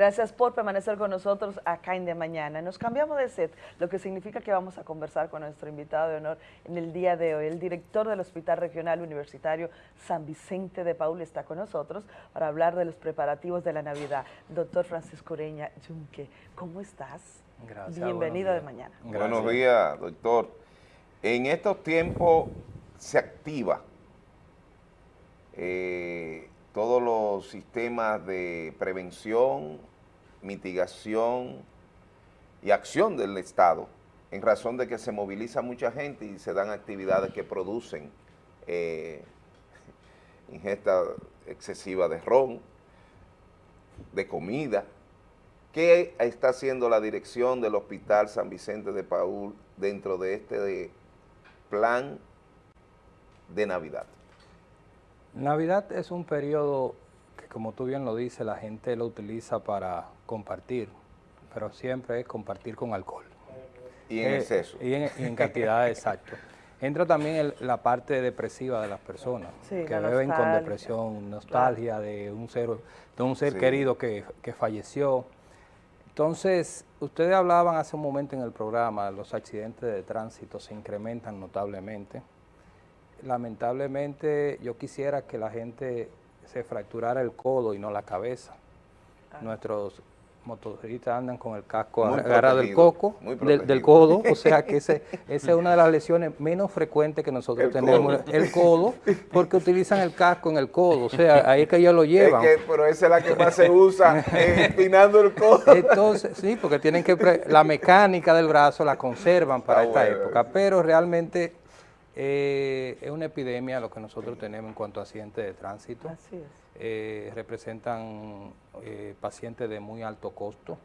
Gracias por permanecer con nosotros acá en De Mañana. Nos cambiamos de set, lo que significa que vamos a conversar con nuestro invitado de honor en el día de hoy. El director del Hospital Regional Universitario San Vicente de Paul está con nosotros para hablar de los preparativos de la Navidad. Doctor Francisco Ureña Junque, ¿cómo estás? Gracias. Bienvenido de mañana. Buenos días, doctor. En estos tiempos se activa eh, todos los sistemas de prevención, mitigación y acción del Estado en razón de que se moviliza mucha gente y se dan actividades que producen eh, ingesta excesiva de ron, de comida. ¿Qué está haciendo la dirección del Hospital San Vicente de Paul dentro de este plan de Navidad? Navidad es un periodo que, como tú bien lo dices, la gente lo utiliza para compartir, pero siempre es compartir con alcohol. Y en Eh, exceso. Y en, y en cantidad exacto. Entra también el- la parte depresiva de las personas, Sí, que la beben con depresión, nostalgia de un ser, de un ser Sí. querido que, que falleció. Entonces, ustedes hablaban hace un momento en el programa, los accidentes de tránsito se incrementan notablemente. Lamentablemente, yo quisiera que la gente se fracturara el codo y no la cabeza. Nuestros motoristas andan con el casco agarrado del coco, del, codo, o sea que ese, esa es una de las lesiones menos frecuentes que nosotros El tenemos, codo. el codo, porque utilizan el casco en el codo, o sea, ahí es que ellos lo llevan. Es que, pero esa es la que más se usa, eh, empinando el codo. Entonces, sí, porque tienen que, pre- la mecánica del brazo la conservan para Ah, esta bueno, época, sí. pero realmente eh, es una epidemia lo que nosotros tenemos en cuanto a accidentes de tránsito. Así es. Eh, representan eh, pacientes de muy alto costo,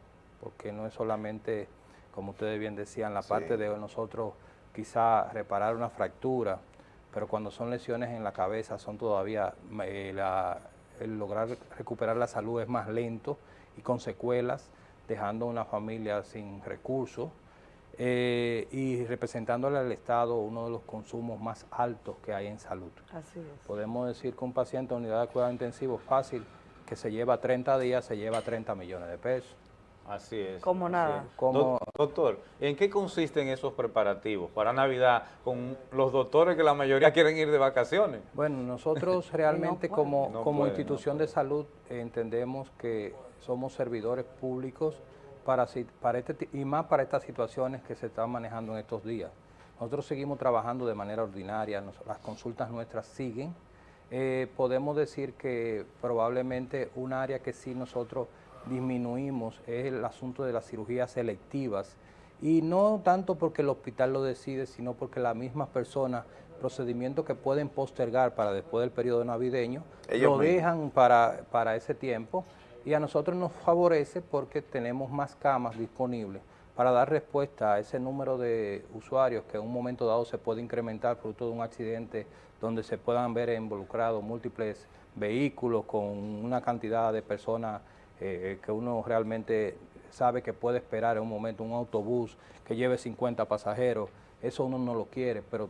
porque no es solamente, como ustedes bien decían, la Sí. parte de nosotros quizá reparar una fractura, pero cuando son lesiones en la cabeza son todavía, eh, la- el lograr recuperar la salud es más lento y con secuelas, dejando una familia sin recursos eh, y representándole al Estado uno de los consumos más altos que hay en salud. Así es. Podemos decir que un paciente de unidad de cuidado intensivo fácil, que se lleva 30 días, se lleva 30 millones de pesos. Así es. Como nada. es. Como- Doc- Doctor, ¿en qué consisten esos preparativos para Navidad con los doctores que la mayoría quieren ir de vacaciones? Bueno, nosotros realmente como, No como no institución de salud entendemos que somos servidores públicos para, este, y más para estas situaciones que se están manejando en estos días. Nosotros seguimos trabajando de manera ordinaria, nos- las consultas nuestras siguen. Eh, podemos decir que probablemente un área que sí nosotros disminuimos es el asunto de las cirugías selectivas y no tanto porque el hospital lo decide, sino porque las mismas personas, procedimientos que pueden postergar para después del periodo navideño, Ellos lo mismos. dejan para, para ese tiempo y a nosotros nos favorece porque tenemos más camas disponibles para dar respuesta a ese número de usuarios que en un momento dado se puede incrementar fruto de un accidente donde se puedan ver involucrados múltiples vehículos con una cantidad de personas eh, que uno realmente sabe que puede esperar en un momento un autobús que lleve 50 pasajeros, eso uno no lo quiere, pero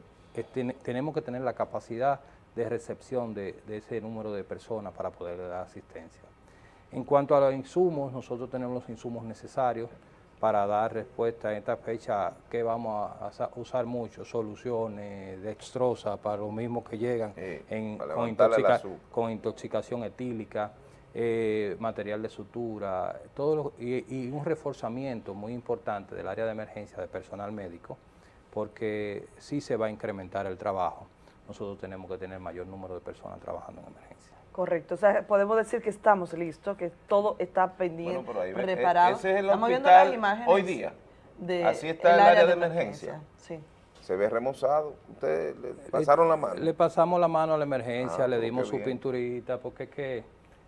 tenemos que tener la capacidad de recepción de, de ese número de personas para poder dar asistencia. En cuanto a los insumos, nosotros tenemos los insumos necesarios para dar respuesta en esta fecha que vamos a, a sa- usar mucho, soluciones, dextrosa para los mismos que llegan Eh, en- con, intoxica- intoxicación etílica, eh, material de sutura, todo lo- y, y un reforzamiento muy importante del área de emergencia de personal médico, porque sí se va a incrementar el trabajo. Nosotros tenemos que tener mayor número de personas trabajando en emergencia. Correcto, o sea, podemos decir que estamos listos, que todo está pendiente, Bueno, ahí preparado. ese es el Estamos viendo las imágenes hoy día. de Así está el área de. Sí. Se ve remozado. Ustedes le pasaron la mano. Le pasamos la mano a la emergencia, Ah, le dimos su bien. pinturita, porque es que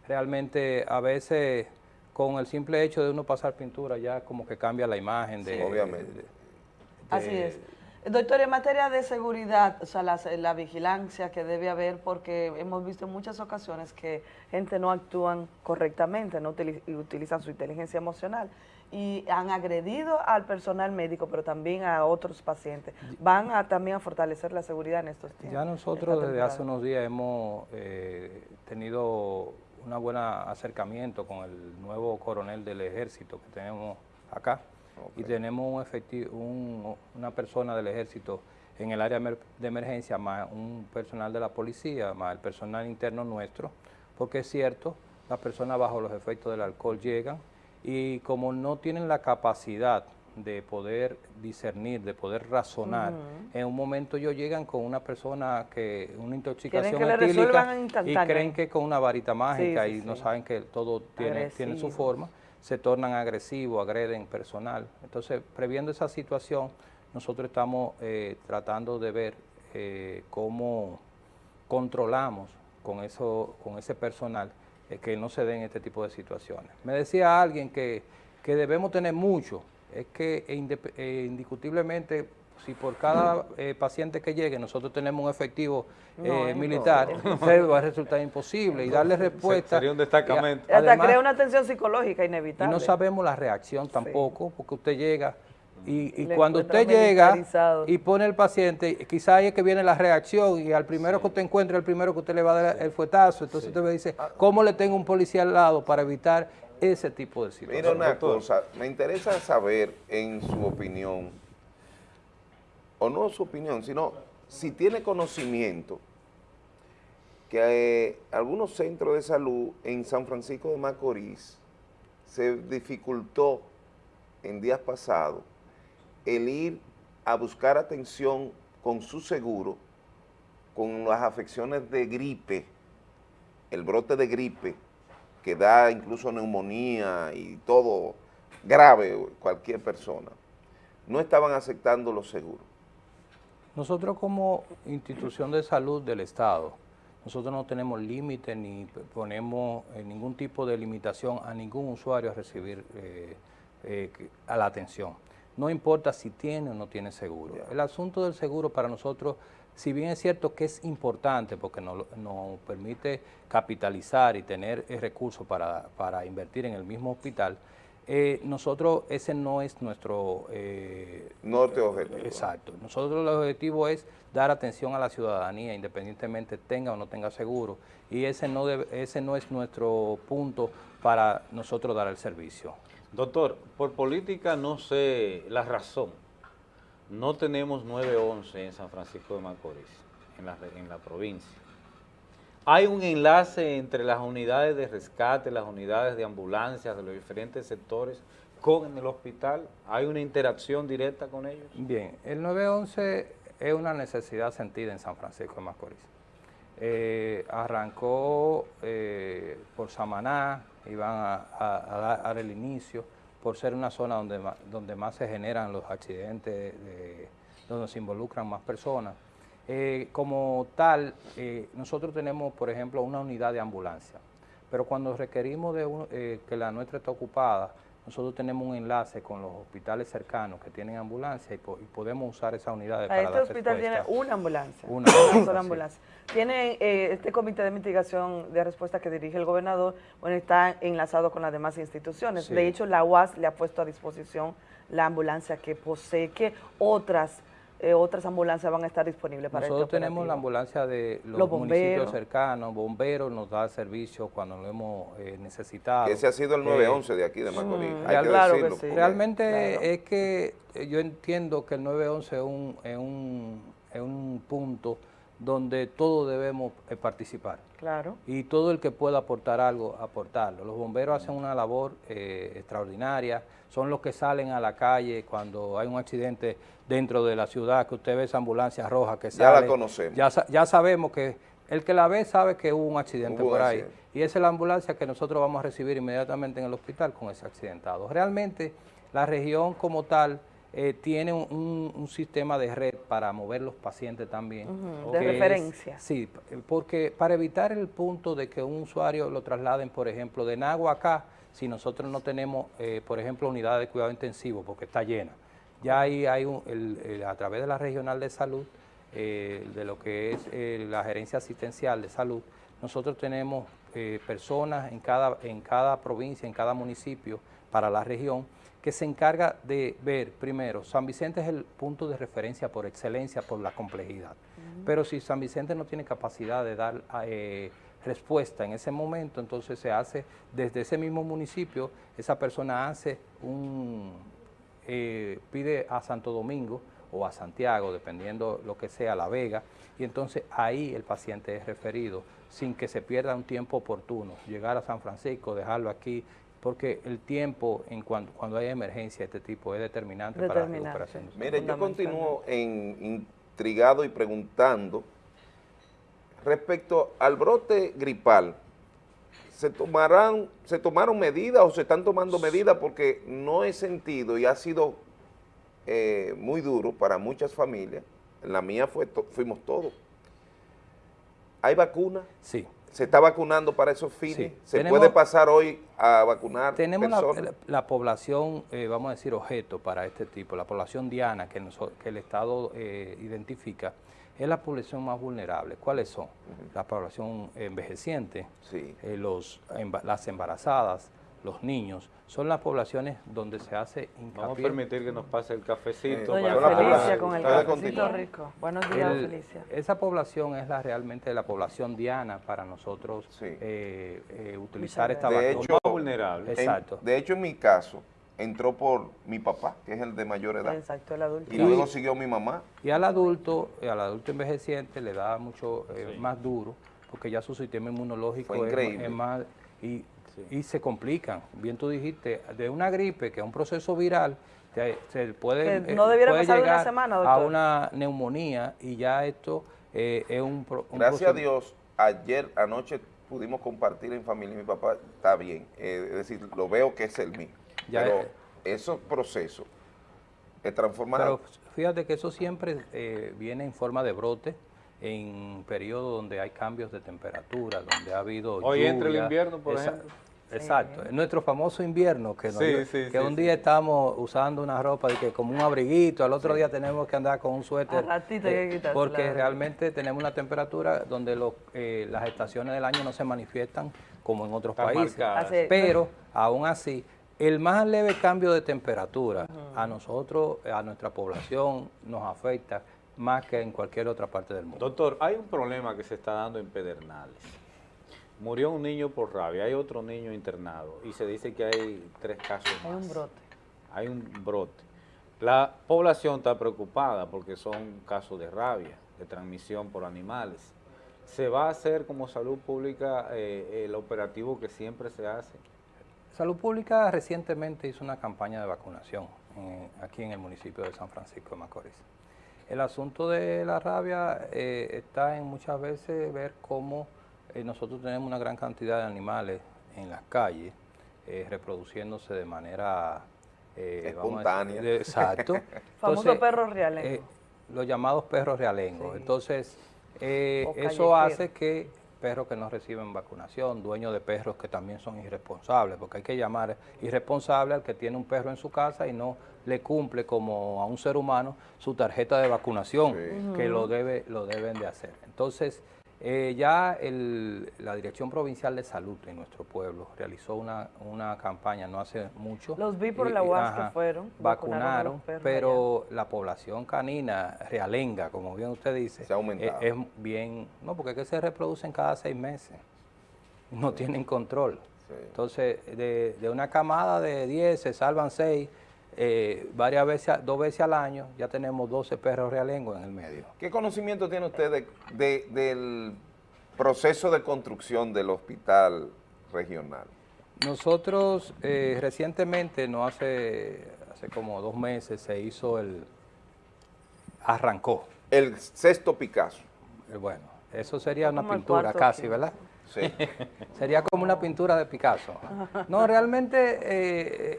realmente a veces con el simple hecho de uno pasar pintura ya como que cambia la imagen de... Sí, obviamente. de- Así es. Doctor, en materia de seguridad, o sea, la, la vigilancia que debe haber, porque hemos visto en muchas ocasiones que gente no actúan correctamente, no utili- y utilizan su inteligencia emocional y han agredido al personal médico, pero también a otros pacientes. Van a también a fortalecer la seguridad en estos tiempos. Ya nosotros desde hace unos días hemos eh, tenido una buena acercamiento con el nuevo coronel del ejército que tenemos acá y tenemos un efectivo, una persona del ejército en el área de emergencia, más un personal de la policía, más el personal interno nuestro, porque es cierto, las personas bajo los efectos del alcohol llegan y como no tienen la capacidad de poder discernir, de poder razonar. En un momento ellos llegan con una persona que, una intoxicación etílica y creen que con una varita mágica y no saben que todo tiene, tiene su forma, se tornan agresivos, agreden personal. Entonces, previendo esa situación, nosotros estamos eh, tratando de ver eh, cómo controlamos con, eso, con ese personal eh, que no se den este tipo de situaciones. Me decía alguien que, que debemos tener mucho, es que indiscutiblemente si por cada paciente que llegue nosotros tenemos un efectivo militar, va a resultar imposible y darle respuesta. Sería un destacamento. hasta crea una tensión psicológica inevitable. Y no sabemos la reacción tampoco, porque usted llega y, cuando usted llega y pone el paciente, quizá ahí es que viene la reacción y al primero que usted encuentra, el primero que usted le va a dar el fuetazo, entonces usted me dice, ¿cómo le tengo un policía al lado para evitar ese tipo de situaciones? Mira una cosa, me interesa saber en su opinión, o no su opinión, sino si tiene conocimiento que eh, algunos centros de salud en San Francisco de Macorís se dificultó en días pasados el ir a buscar atención con su seguro, con las afecciones de gripe, el brote de gripe, que da incluso neumonía y todo grave cualquier persona, no estaban aceptando los seguros. Nosotros como institución de salud del Estado, nosotros no tenemos límite ni ponemos eh, ningún tipo de limitación a ningún usuario a recibir eh, eh, a la atención no importa si tiene o no tiene seguro. El asunto del seguro para nosotros, si bien es cierto que es importante porque nos, permite capitalizar y tener recursos para, para, invertir en el mismo hospital, eh, nosotros ese no es nuestro... Norte objetivo. Exacto. Nosotros el objetivo es dar atención a la ciudadanía, independientemente tenga o no tenga seguro, y ese no, ese no es nuestro punto para nosotros dar el servicio. Doctor, por política no sé la razón. No tenemos 911 en San Francisco de Macorís, en la, en la provincia. Hay un enlace entre las unidades de rescate, las unidades de ambulancias de los diferentes sectores con el hospital. ¿Hay una interacción directa con ellos? Bien, el 911 es una necesidad sentida en San Francisco de Macorís. Eh, arrancó eh, por Samaná, iban a, dar el inicio, por ser una zona donde, más se generan los accidentes, donde se involucran más personas. Eh, como tal, eh, nosotros tenemos, por ejemplo, una unidad de ambulancia, pero cuando requerimos de eh, que la nuestra esté ocupada, nosotros tenemos un enlace con los hospitales cercanos que tienen ambulancia y, podemos usar esa unidad para Este hospital tiene una ambulancia, una, sola ambulancia. Tiene eh, este comité de mitigación de respuesta que dirige el gobernador, bueno, está enlazado con las demás instituciones. De hecho, la UAS le ha puesto a disposición la ambulancia que posee, que otras eh, otras ambulancias van a estar disponibles para Nosotros este tenemos la ambulancia de los, municipios cercanos, bomberos nos da servicio cuando lo hemos eh, necesitado. Ese ha sido el 911 de aquí de Macorís, mm, hay que decirlo. Realmente es que yo entiendo que el 911 es un, es un, es un punto donde todos debemos eh, participar. Claro. Y todo el que pueda aportar algo, aportarlo. Los bomberos hacen una labor extraordinaria, son los que salen a la calle cuando hay un accidente dentro de la ciudad, que usted ve esa ambulancia roja que sale. Ya la conocemos. Ya, sabemos que el que la ve sabe que hubo un accidente por ahí. Y esa es la ambulancia que nosotros vamos a recibir inmediatamente en el hospital con ese accidentado. Realmente la región como tal eh, tiene un, sistema de red para mover los pacientes también. de referencia. sí, porque para evitar el punto de que un usuario lo trasladen, por ejemplo, de Nagua acá, si nosotros no tenemos, eh, por ejemplo, unidad de cuidado intensivo porque está llena, ya ahí hay un, a través de la regional de salud, eh, de lo que es eh, la gerencia asistencial de salud, nosotros tenemos personas en cada, en cada provincia, en cada municipio para la región, que se encarga de ver, primero, San Vicente es el punto de referencia por excelencia, por la complejidad. Pero si San Vicente no tiene capacidad de dar eh, respuesta en ese momento, entonces se hace desde ese mismo municipio, esa persona hace un, eh, pide a Santo Domingo o a Santiago, dependiendo lo que sea, La Vega, y entonces ahí el paciente es referido sin que se pierda un tiempo oportuno, llegar a San Francisco, dejarlo aquí, porque el tiempo en cuando, cuando hay emergencia de este tipo es determinante, para la recuperación. Mire, yo continúo en, intrigado y preguntando respecto al brote gripal, ¿se, tomarán, ¿se tomaron medidas o se están tomando medidas? Porque no he sentido y ha sido eh, muy duro para muchas familias, en la mía fue fuimos todos. ¿Hay vacuna? Sí. ¿Se está vacunando para esos fines? ¿Se puede pasar hoy a vacunar Tenemos La, población, eh, vamos a decir, objeto para este tipo, la población diana que, que el Estado eh, identifica, es la población más vulnerable. ¿Cuáles son? La población envejeciente, eh, los, las embarazadas, los niños, son las poblaciones donde se hace hincapié. Vamos a permitir que nos pase el cafecito. Doña Felicia con el cafecito rico. Buenos días, Felicia. Esa población es la realmente la población diana para nosotros eh, eh, utilizar esta de vacuna. vulnerable. Exacto. de hecho, en mi caso, entró por mi papá, que es el de mayor edad. Exacto, el adulto. Y luego siguió mi mamá. Y al adulto, al adulto envejeciente le da mucho eh, más duro, porque ya su sistema inmunológico es, es, más... Y y se complican. Bien tú dijiste, de una gripe, que es un proceso viral, se puede, no eh, llegar semana, a una neumonía y ya esto eh, es un, Gracias a Dios, ayer, anoche pudimos compartir en familia mi papá está bien, eh, es decir, lo veo que es el mío. pero esos procesos que transforman... Pero fíjate que eso siempre viene en forma de brote, en periodos donde hay cambios de temperatura, donde ha habido Hoy entre el invierno, por ejemplo. Exacto, es nuestro famoso invierno, que, que un día estamos usando una ropa de que como un abriguito, al otro día tenemos que andar con un suéter, eh, porque realmente tenemos una temperatura donde los, eh, las estaciones del año no se manifiestan como en otros países, pero aún así, el más leve cambio de temperatura a nosotros, a nuestra población, nos afecta más que en cualquier otra parte del mundo. Doctor, hay un problema que se está dando en Pedernales Murió un niño por rabia, hay otro niño internado y se dice que hay tres casos más. Hay un brote. Hay un brote. La población está preocupada porque son casos de rabia, de transmisión por animales. ¿Se va a hacer como salud pública eh, el operativo que siempre se hace? Salud Pública recientemente hizo una campaña de vacunación aquí en el municipio de San Francisco de Macorís. El asunto de la rabia eh, está en muchas veces ver cómo eh, nosotros tenemos una gran cantidad de animales en las calles eh, reproduciéndose de manera eh, espontánea. exacto. Famosos perros realengos. los llamados perros realengos. Entonces, eso hace que perros que no reciben vacunación, dueños de perros que también son irresponsables, porque hay que llamar irresponsable al que tiene un perro en su casa y no le cumple como a un ser humano su tarjeta de vacunación, que lo, debe, lo deben de hacer. Entonces, eh, ya la Dirección Provincial de Salud en nuestro pueblo realizó una, campaña no hace mucho. Los vi por la UAS que fueron. Vacunaron, pero la población canina realenga, como bien usted dice, eh, Es, bien, no, porque es que se reproducen cada seis meses, no tienen control. Entonces, de, de, una camada de 10 se salvan seis, eh, varias veces, dos veces al año, ya tenemos 12 perros realengos en el medio. ¿Qué conocimiento tiene usted de, del proceso de construcción del hospital regional? Nosotros eh, recientemente, no hace, hace como dos meses, se hizo el, arrancó. El sexto Picasso. Eh, bueno, eso sería una pintura casi, ¿verdad? Sí. sería como una pintura de Picasso. No, realmente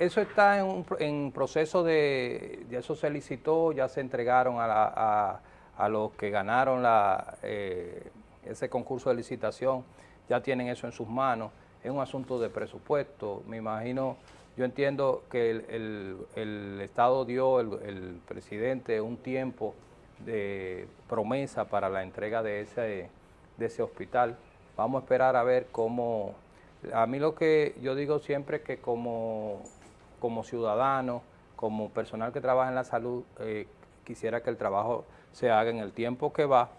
eso está en, en proceso de, ya eso se licitó, ya se entregaron a, los que ganaron la, eh, ese concurso de licitación, ya tienen eso en sus manos, es un asunto de presupuesto, me imagino, yo entiendo que el, Estado dio, el, presidente, un tiempo de promesa para la entrega de ese, de ese hospital, vamos a esperar a ver cómo, a mí lo que yo digo siempre es que como como ciudadano, como personal que trabaja en la salud, eh, quisiera que el trabajo se haga en el tiempo que va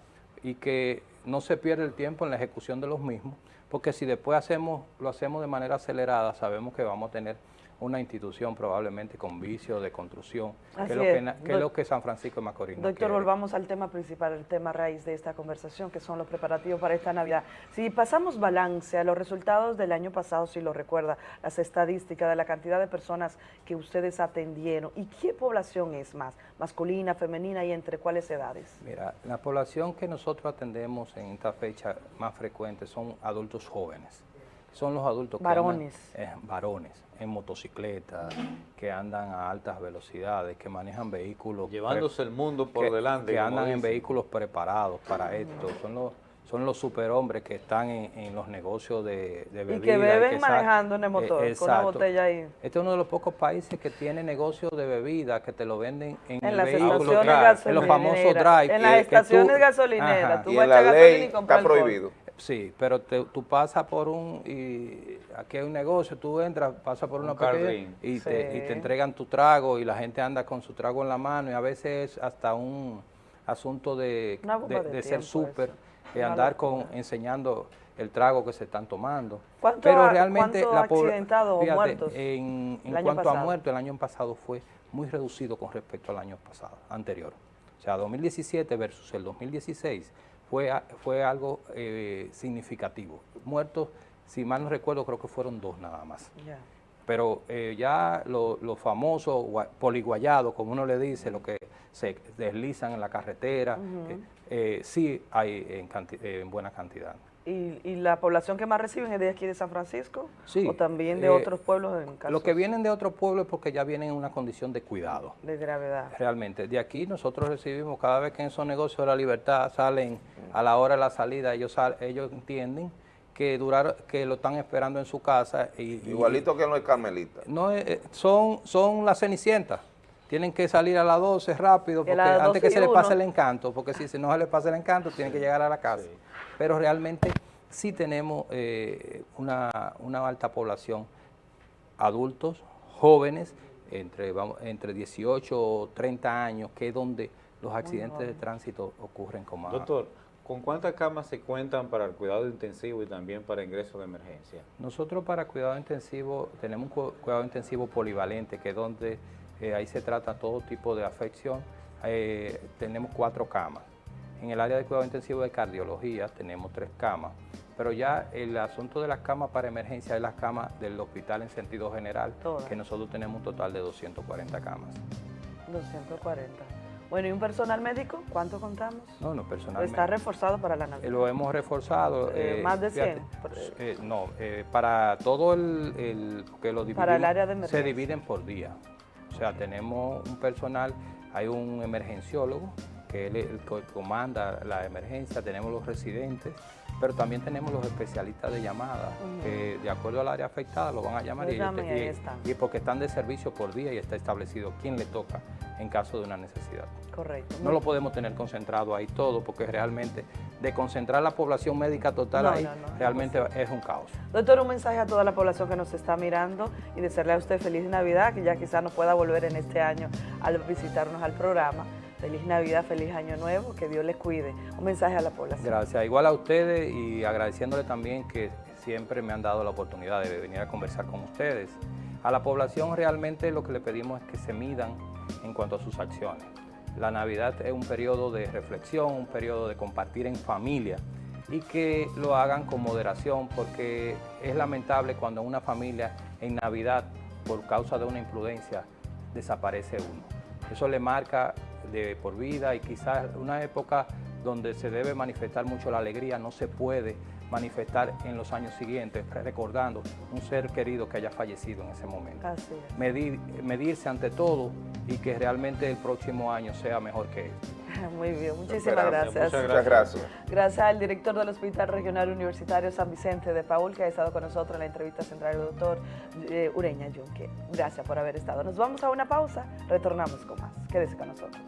y que no se pierda el tiempo en la ejecución de los mismos, porque si después hacemos, lo hacemos de manera acelerada, sabemos que vamos a tener una institución probablemente con vicio de construcción, que es, lo que, que, lo que, San Francisco de Macorís Doctor, volvamos al tema principal, el tema raíz de esta conversación, que son los preparativos para esta Navidad. Si pasamos balance a los resultados del año pasado, si lo recuerda, las estadísticas de la cantidad de personas que ustedes atendieron, ¿y qué población es más? ¿Masculina, femenina y entre cuáles edades? Mira, la población que nosotros atendemos en esta fecha más frecuente son adultos jóvenes son los adultos varones. que andan, eh, varones en motocicleta, que andan a altas velocidades, que manejan vehículos... Llevándose el mundo por delante. Que andan en vehículos preparados para esto. Son los son los superhombres que están en, los negocios de, de bebidas. Y que beben manejando en el motor, con una botella ahí. Este es uno de los pocos países que tiene negocios de bebidas que te lo venden en, en el las vehículo, en los famosos drive. En las estaciones gasolineras. Tú y en la ley está prohibido. Sí, pero tú pasas por un, y aquí hay un negocio, tú entras, pasas por una pequeña y, te, y te entregan tu trago y la gente anda con su trago en la mano y a veces es hasta un asunto de, de, ser súper, de andar con enseñando el trago que se están tomando. pero realmente la accidentado o muertos en, en cuanto a muertos, el año pasado fue muy reducido con respecto al año pasado, anterior. O sea, 2017 versus el 2016 fue, fue algo eh, significativo. Muertos, si mal no recuerdo, creo que fueron dos nada más. Pero eh, ya los lo famosos poliguayados, como uno le dice, lo que se deslizan en la carretera, eh, sí hay en, en buena cantidad. ¿Y, la población que más reciben es de aquí de San Francisco? Sí. ¿O también de eh, otros pueblos? En casos? Lo que vienen de otros pueblos es porque ya vienen en una condición de cuidado. De gravedad. Realmente. De aquí nosotros recibimos, cada vez que en esos negocios de la libertad salen a la hora de la salida, ellos, ellos entienden que durar, que lo están esperando en su casa. Y, Igualito que los carmelitas. No, eh, eh, son, son las cenicientas tienen que salir a las 12 rápido, porque antes que se les pase el encanto, porque si no se les pasa el encanto, tienen que llegar a la casa. Pero realmente sí tenemos eh, una, alta población, adultos, jóvenes, entre, vamos, entre 18 o 30 años, que es donde los accidentes de tránsito ocurren con más. Doctor, ¿con cuántas camas se cuentan para el cuidado intensivo y también para ingreso de emergencia? Nosotros para cuidado intensivo tenemos un cuidado intensivo polivalente, que es donde eh, ahí se trata todo tipo de afección. Eh, tenemos cuatro camas. En el área de cuidado intensivo de cardiología tenemos tres camas, pero ya el asunto de las camas para emergencia es las camas del hospital en sentido general, que nosotros tenemos un total de 240 camas. 240. Bueno, ¿y un personal médico? ¿Cuánto contamos? No, no, personal ¿Está reforzado para la Navidad? lo hemos reforzado. ¿Más de 100? no, para todo el, el que lo Para el área de emergencia. Se dividen por día. O sea, tenemos un personal, hay un emergenciólogo, que es el que comanda la emergencia, tenemos los residentes, pero también tenemos los especialistas de llamada, que de acuerdo al área afectada lo van a llamar y, y, porque están de servicio por día y está establecido quién le toca en caso de una necesidad. Correcto. No lo podemos tener concentrado ahí todo, porque realmente de concentrar la población médica total ahí, realmente es un caos. Doctor, un mensaje a toda la población que nos está mirando y desearle a usted feliz Navidad, que ya quizás no pueda volver en este año al visitarnos al programa. Feliz Navidad, feliz Año Nuevo, que Dios les cuide. Un mensaje a la población. Gracias. Igual a ustedes y agradeciéndole también que siempre me han dado la oportunidad de venir a conversar con ustedes. A la población realmente lo que le pedimos es que se midan en cuanto a sus acciones. La Navidad es un periodo de reflexión, un periodo de compartir en familia y que lo hagan con moderación porque es lamentable cuando una familia en Navidad, por causa de una imprudencia, desaparece uno. Eso le marca de por vida y quizás una época donde se debe manifestar mucho la alegría no se puede manifestar en los años siguientes, recordando un ser querido que haya fallecido en ese momento. Medir, medirse ante todo y que realmente el próximo año sea mejor que este. Muy bien, muchísimas gracias. Muchas gracias. Gracias al director del Hospital Regional Universitario San Vicente de Paul, que ha estado con nosotros en la entrevista central, el doctor eh, Ureña Yunque. Gracias por haber estado. Nos vamos a una pausa, retornamos con más. Quédese con nosotros.